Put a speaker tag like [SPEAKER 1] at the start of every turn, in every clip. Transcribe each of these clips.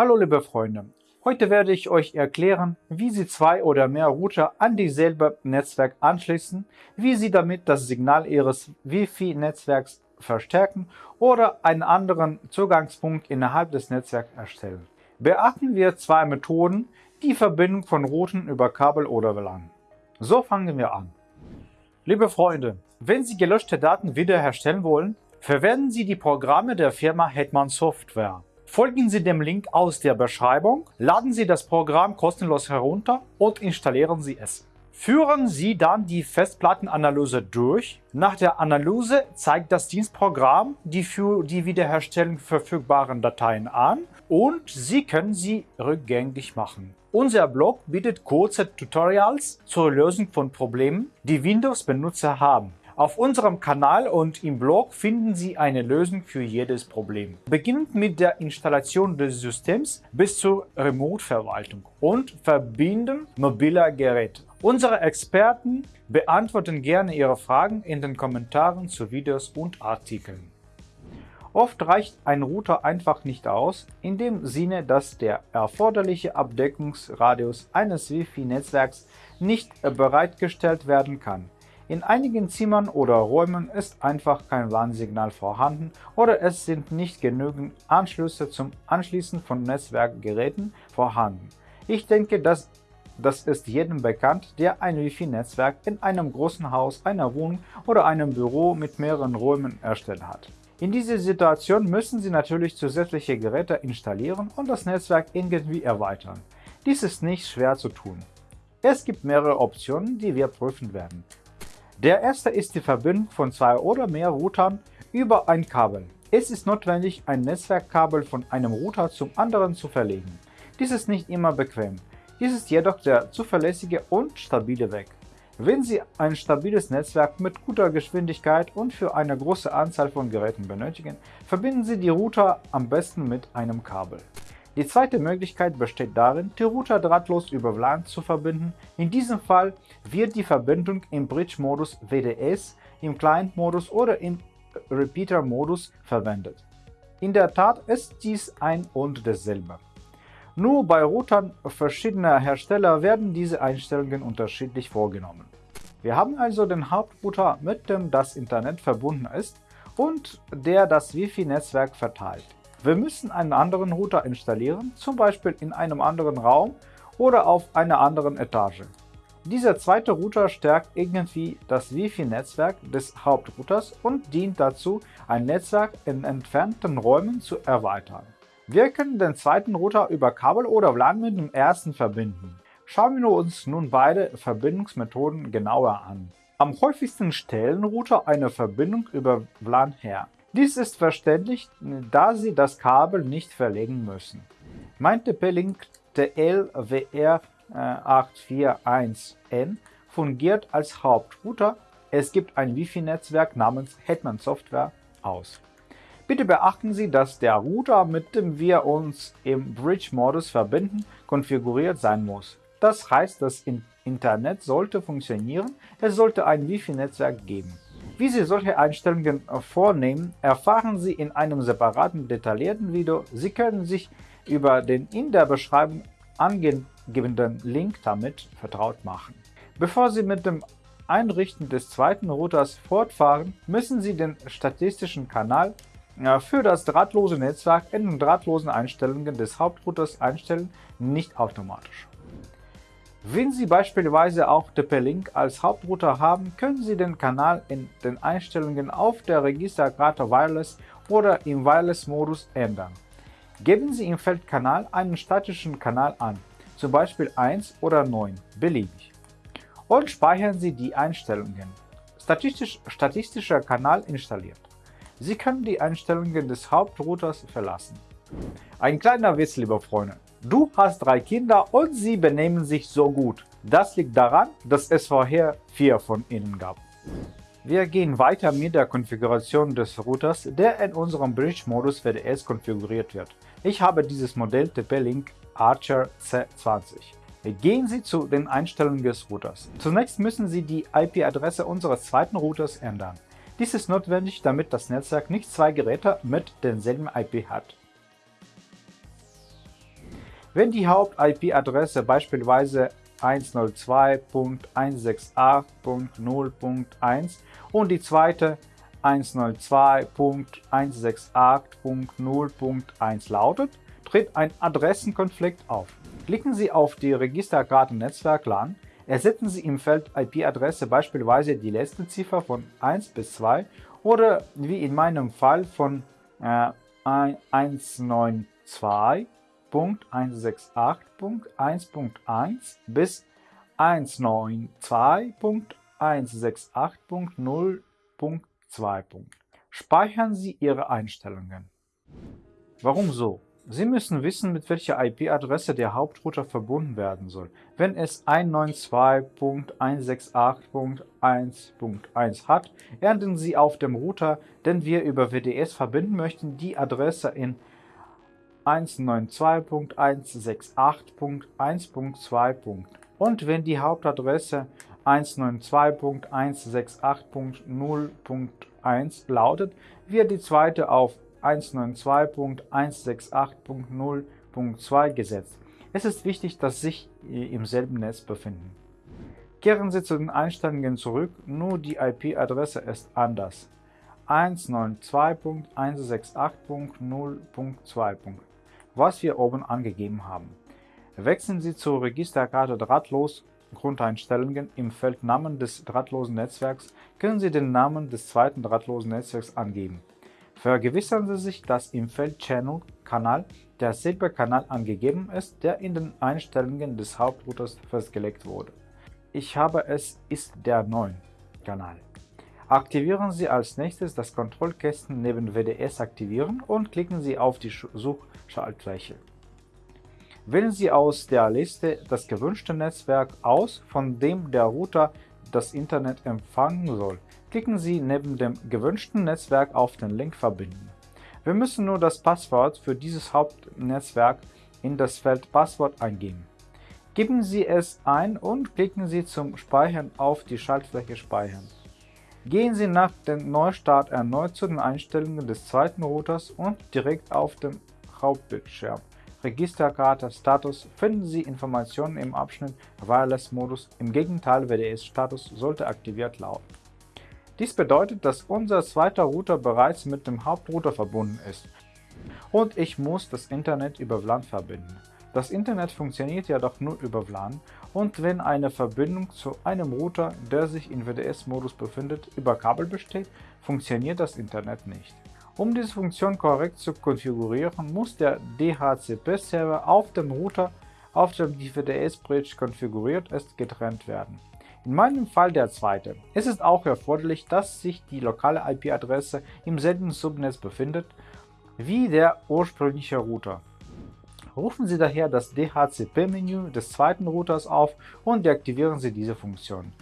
[SPEAKER 1] Hallo liebe Freunde, heute werde ich euch erklären, wie Sie zwei oder mehr Router an dieselbe Netzwerk anschließen, wie Sie damit das Signal Ihres Wi-Fi-Netzwerks verstärken oder einen anderen Zugangspunkt innerhalb des Netzwerks erstellen. Beachten wir zwei Methoden, die Verbindung von Routen über Kabel oder WLAN. So fangen wir an. Liebe Freunde, wenn Sie gelöschte Daten wiederherstellen wollen, verwenden Sie die Programme der Firma Hetman Software. Folgen Sie dem Link aus der Beschreibung, laden Sie das Programm kostenlos herunter und installieren Sie es. Führen Sie dann die Festplattenanalyse durch. Nach der Analyse zeigt das Dienstprogramm die für die Wiederherstellung verfügbaren Dateien an und Sie können sie rückgängig machen. Unser Blog bietet kurze Tutorials zur Lösung von Problemen, die Windows-Benutzer haben. Auf unserem Kanal und im Blog finden Sie eine Lösung für jedes Problem. Beginnend mit der Installation des Systems bis zur Remote-Verwaltung und Verbinden mobiler Geräte. Unsere Experten beantworten gerne Ihre Fragen in den Kommentaren zu Videos und Artikeln. Oft reicht ein Router einfach nicht aus, in dem Sinne, dass der erforderliche Abdeckungsradius eines Wi-Fi-Netzwerks nicht bereitgestellt werden kann. In einigen Zimmern oder Räumen ist einfach kein Warnsignal vorhanden oder es sind nicht genügend Anschlüsse zum Anschließen von Netzwerkgeräten vorhanden. Ich denke, dass das ist jedem bekannt, der ein Wi-Fi-Netzwerk in einem großen Haus, einer Wohnung oder einem Büro mit mehreren Räumen erstellt hat. In dieser Situation müssen Sie natürlich zusätzliche Geräte installieren und das Netzwerk irgendwie erweitern. Dies ist nicht schwer zu tun. Es gibt mehrere Optionen, die wir prüfen werden. Der erste ist die Verbindung von zwei oder mehr Routern über ein Kabel. Es ist notwendig, ein Netzwerkkabel von einem Router zum anderen zu verlegen. Dies ist nicht immer bequem. Dies ist jedoch der zuverlässige und stabile Weg. Wenn Sie ein stabiles Netzwerk mit guter Geschwindigkeit und für eine große Anzahl von Geräten benötigen, verbinden Sie die Router am besten mit einem Kabel. Die zweite Möglichkeit besteht darin, die Router drahtlos über WLAN zu verbinden. In diesem Fall wird die Verbindung im Bridge-Modus WDS, im Client-Modus oder im Repeater-Modus verwendet. In der Tat ist dies ein und dasselbe. Nur bei Routern verschiedener Hersteller werden diese Einstellungen unterschiedlich vorgenommen. Wir haben also den Hauptrouter, mit dem das Internet verbunden ist und der das Wi-Fi-Netzwerk verteilt. Wir müssen einen anderen Router installieren, zum Beispiel in einem anderen Raum oder auf einer anderen Etage. Dieser zweite Router stärkt irgendwie das Wi-Fi-Netzwerk des Hauptrouters und dient dazu, ein Netzwerk in entfernten Räumen zu erweitern. Wir können den zweiten Router über Kabel oder WLAN mit dem ersten verbinden. Schauen wir uns nun beide Verbindungsmethoden genauer an. Am häufigsten stellen Router eine Verbindung über WLAN her. Dies ist verständlich, da Sie das Kabel nicht verlegen müssen. Mein TP-Link TL-WR841N fungiert als Hauptrouter. Es gibt ein Wi-Fi-Netzwerk namens Hetman Software aus. Bitte beachten Sie, dass der Router, mit dem wir uns im Bridge-Modus verbinden, konfiguriert sein muss. Das heißt, das Internet sollte funktionieren, es sollte ein Wi-Fi-Netzwerk geben. Wie Sie solche Einstellungen vornehmen, erfahren Sie in einem separaten detaillierten Video. Sie können sich über den in der Beschreibung angegebenen Link damit vertraut machen. Bevor Sie mit dem Einrichten des zweiten Routers fortfahren, müssen Sie den statistischen Kanal äh, für das drahtlose Netzwerk in den drahtlosen Einstellungen des Hauptrouters einstellen, nicht automatisch. Wenn Sie beispielsweise auch TP-Link als Hauptrouter haben, können Sie den Kanal in den Einstellungen auf der Registerkarte Wireless oder im Wireless-Modus ändern. Geben Sie im Feld Kanal einen statischen Kanal an, zum Beispiel 1 oder 9, beliebig, und speichern Sie die Einstellungen. Statistisch, statistischer Kanal installiert. Sie können die Einstellungen des Hauptrouters verlassen. Ein kleiner Witz, liebe Freunde. Du hast drei Kinder und sie benehmen sich so gut. Das liegt daran, dass es vorher vier von ihnen gab. Wir gehen weiter mit der Konfiguration des Routers, der in unserem Bridge-Modus WDS konfiguriert wird. Ich habe dieses Modell TP-Link Archer C20. Gehen Sie zu den Einstellungen des Routers. Zunächst müssen Sie die IP-Adresse unseres zweiten Routers ändern. Dies ist notwendig, damit das Netzwerk nicht zwei Geräte mit denselben IP hat. Wenn die Haupt-IP-Adresse beispielsweise 102.168.0.1 und die zweite 192.168.0.1 lautet, tritt ein Adressenkonflikt auf. Klicken Sie auf die Registerkarte Netzwerk LAN, ersetzen Sie im Feld IP-Adresse beispielsweise die letzte Ziffer von 1 bis 2 oder wie in meinem Fall von äh, 192.168.1.1 bis 192.168.0.2. Speichern Sie Ihre Einstellungen. Warum so? Sie müssen wissen, mit welcher IP-Adresse der Hauptrouter verbunden werden soll. Wenn es 192.168.1.1 hat, ernten Sie auf dem Router, den wir über WDS verbinden möchten, die Adresse in 192.168.1.2. Und wenn die Hauptadresse 192.168.0.1 lautet, wird die zweite auf 192.168.0.2 gesetzt. Es ist wichtig, dass sich im selben Netz befinden. Kehren Sie zu den Einstellungen zurück, nur die IP-Adresse ist anders. 192.168.0.2, was wir oben angegeben haben. Wechseln Sie zur Registerkarte Drahtlos Grundeinstellungen im Feld Namen des drahtlosen Netzwerks können Sie den Namen des zweiten drahtlosen Netzwerks angeben. Vergewissern Sie sich, dass im Feld Channel Kanal derselbe Kanal angegeben ist, der in den Einstellungen des Hauptrouters festgelegt wurde. Ich habe es ist der 9 Kanal. Aktivieren Sie als nächstes das Kontrollkästchen neben WDS aktivieren und klicken Sie auf die Suchschaltfläche. Wählen Sie aus der Liste das gewünschte Netzwerk aus, von dem der Router das Internet empfangen soll. Klicken Sie neben dem gewünschten Netzwerk auf den Link Verbinden. Wir müssen nur das Passwort für dieses Hauptnetzwerk in das Feld Passwort eingeben. Geben Sie es ein und klicken Sie zum Speichern auf die Schaltfläche Speichern. Gehen Sie nach dem Neustart erneut zu den Einstellungen des zweiten Routers und direkt auf dem Hauptbildschirm. Registerkarte Status finden Sie Informationen im Abschnitt Wireless Modus. Im Gegenteil, WDS Status sollte aktiviert lauten. Dies bedeutet, dass unser zweiter Router bereits mit dem Hauptrouter verbunden ist und ich muss das Internet über WLAN verbinden. Das Internet funktioniert jedoch nur über WLAN und wenn eine Verbindung zu einem Router, der sich in WDS-Modus befindet, über Kabel besteht, funktioniert das Internet nicht. Um diese Funktion korrekt zu konfigurieren, muss der DHCP-Server auf dem Router, auf dem die WDS-Bridge konfiguriert ist, getrennt werden in meinem Fall der zweite. Es ist auch erforderlich, dass sich die lokale IP-Adresse im selben Subnetz befindet wie der ursprüngliche Router. Rufen Sie daher das DHCP-Menü des zweiten Routers auf und deaktivieren Sie diese Funktion.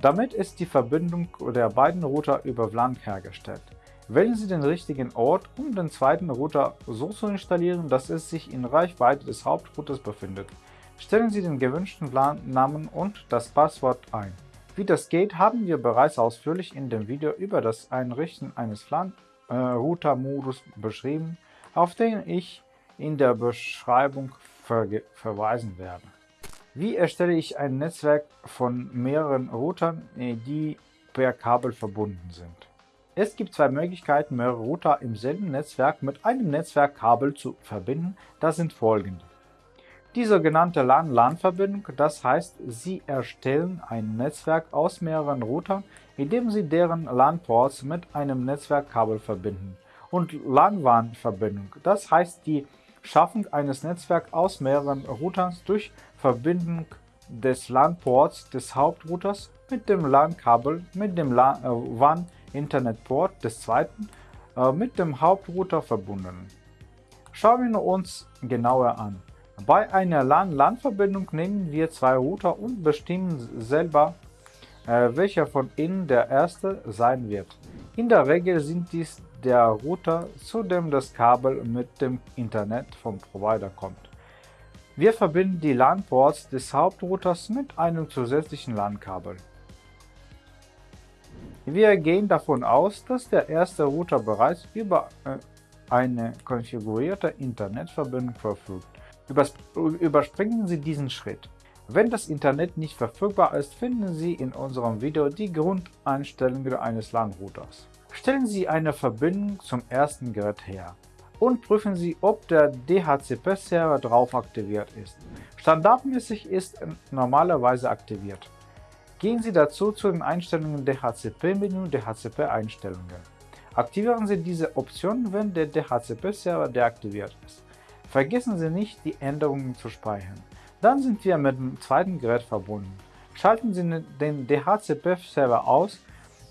[SPEAKER 1] Damit ist die Verbindung der beiden Router über WLAN hergestellt. Wählen Sie den richtigen Ort, um den zweiten Router so zu installieren, dass es sich in Reichweite des Hauptrouters befindet. Stellen Sie den gewünschten LAN-Namen und das Passwort ein. Wie das geht, haben wir bereits ausführlich in dem Video über das Einrichten eines LAN-Router-Modus beschrieben, auf den ich in der Beschreibung ver verweisen werde. Wie erstelle ich ein Netzwerk von mehreren Routern, die per Kabel verbunden sind? Es gibt zwei Möglichkeiten, mehrere Router im selben Netzwerk mit einem Netzwerkkabel zu verbinden. Das sind folgende. Die sogenannte LAN-LAN-Verbindung, das heißt, Sie erstellen ein Netzwerk aus mehreren Routern, indem Sie deren LAN-Ports mit einem Netzwerkkabel verbinden. Und LAN-WAN-Verbindung, das heißt die Schaffung eines Netzwerks aus mehreren Routern durch Verbindung des LAN-Ports des Hauptrouters mit dem LAN-Kabel mit dem WAN Internetport des zweiten äh, mit dem Hauptrouter verbunden. Schauen wir uns genauer an. Bei einer LAN-LAN-Verbindung nehmen wir zwei Router und bestimmen selber, äh, welcher von ihnen der erste sein wird. In der Regel sind dies der Router, zu dem das Kabel mit dem Internet vom Provider kommt. Wir verbinden die LAN-Ports des Hauptrouters mit einem zusätzlichen LAN-Kabel. Wir gehen davon aus, dass der erste Router bereits über äh, eine konfigurierte Internetverbindung verfügt. Überspringen Sie diesen Schritt. Wenn das Internet nicht verfügbar ist, finden Sie in unserem Video die Grundeinstellungen eines LAN-Routers. Stellen Sie eine Verbindung zum ersten Gerät her und prüfen Sie, ob der DHCP-Server drauf aktiviert ist. Standardmäßig ist er normalerweise aktiviert. Gehen Sie dazu zu den Einstellungen DHCP-Menü DHCP-Einstellungen. Aktivieren Sie diese Option, wenn der DHCP-Server deaktiviert ist. Vergessen Sie nicht, die Änderungen zu speichern. Dann sind wir mit dem zweiten Gerät verbunden. Schalten Sie den DHCP-Server aus.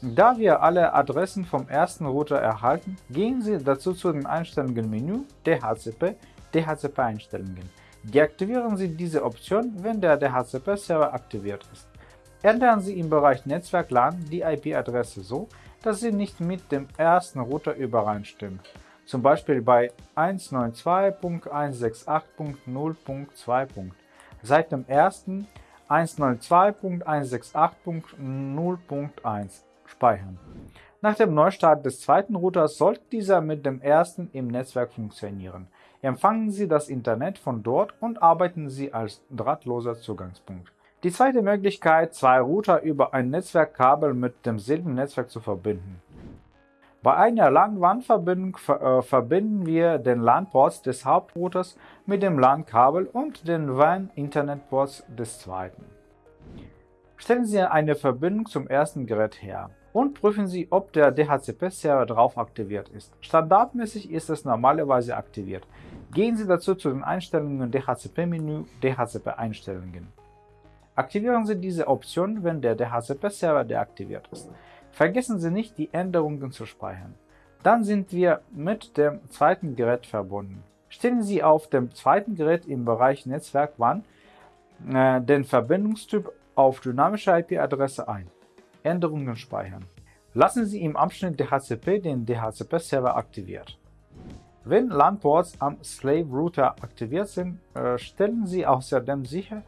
[SPEAKER 1] Da wir alle Adressen vom ersten Router erhalten, gehen Sie dazu zu den Einstellungen Menü DHCP DHCP-Einstellungen. Deaktivieren Sie diese Option, wenn der DHCP-Server aktiviert ist. Ändern Sie im Bereich Netzwerk LAN die IP-Adresse so, dass sie nicht mit dem ersten Router übereinstimmt, zum Beispiel bei 192.168.0.2. Seit dem ersten 192.168.0.1 speichern. Nach dem Neustart des zweiten Routers sollte dieser mit dem ersten im Netzwerk funktionieren. Empfangen Sie das Internet von dort und arbeiten Sie als drahtloser Zugangspunkt. Die zweite Möglichkeit, zwei Router über ein Netzwerkkabel mit demselben Netzwerk zu verbinden. Bei einer LAN-WAN-Verbindung äh, verbinden wir den LAN-Ports des Hauptrouters mit dem LAN-Kabel und den WAN-Internet-Ports des zweiten. Stellen Sie eine Verbindung zum ersten Gerät her und prüfen Sie, ob der DHCP-Server drauf aktiviert ist. Standardmäßig ist es normalerweise aktiviert. Gehen Sie dazu zu den Einstellungen DHCP-Menü DHCP-Einstellungen. Aktivieren Sie diese Option, wenn der DHCP-Server deaktiviert ist. Vergessen Sie nicht, die Änderungen zu speichern. Dann sind wir mit dem zweiten Gerät verbunden. Stellen Sie auf dem zweiten Gerät im Bereich Netzwerk WAN äh, den Verbindungstyp auf dynamische IP-Adresse ein. Änderungen speichern. Lassen Sie im Abschnitt DHCP den DHCP-Server aktiviert. Wenn LAN-Ports am Slave-Router aktiviert sind, äh, stellen Sie außerdem sicher,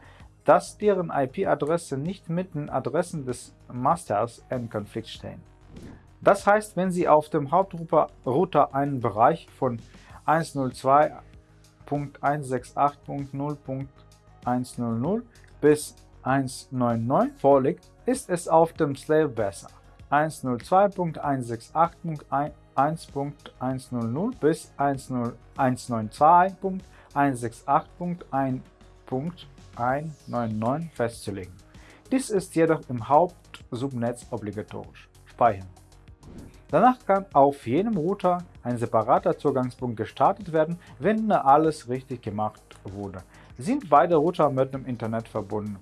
[SPEAKER 1] dass deren IP-Adresse nicht mit den Adressen des Masters in Konflikt stehen. Das heißt, wenn Sie auf dem Hauptrouter einen Bereich von 102.168.0.100 bis 199 vorliegt, ist es auf dem Slave besser. 102.168.1.100 bis 192.168.1.1 199 festzulegen. Dies ist jedoch im Hauptsubnetz obligatorisch. Speichern. Danach kann auf jedem Router ein separater Zugangspunkt gestartet werden, wenn alles richtig gemacht wurde. Sind beide Router mit dem Internet verbunden,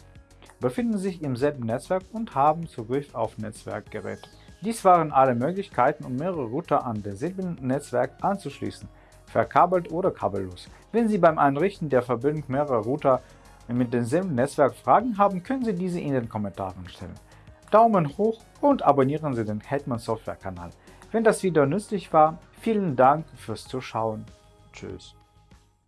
[SPEAKER 1] befinden sich im selben Netzwerk und haben Zugriff auf Netzwerkgeräte. Dies waren alle Möglichkeiten, um mehrere Router an derselben Netzwerk anzuschließen, verkabelt oder kabellos. Wenn Sie beim Einrichten der Verbindung mehrerer Router mit demselben Netzwerk Fragen haben, können Sie diese in den Kommentaren stellen. Daumen hoch und abonnieren Sie den Hetman Software Kanal. Wenn das Video nützlich war, vielen Dank fürs Zuschauen. Tschüss.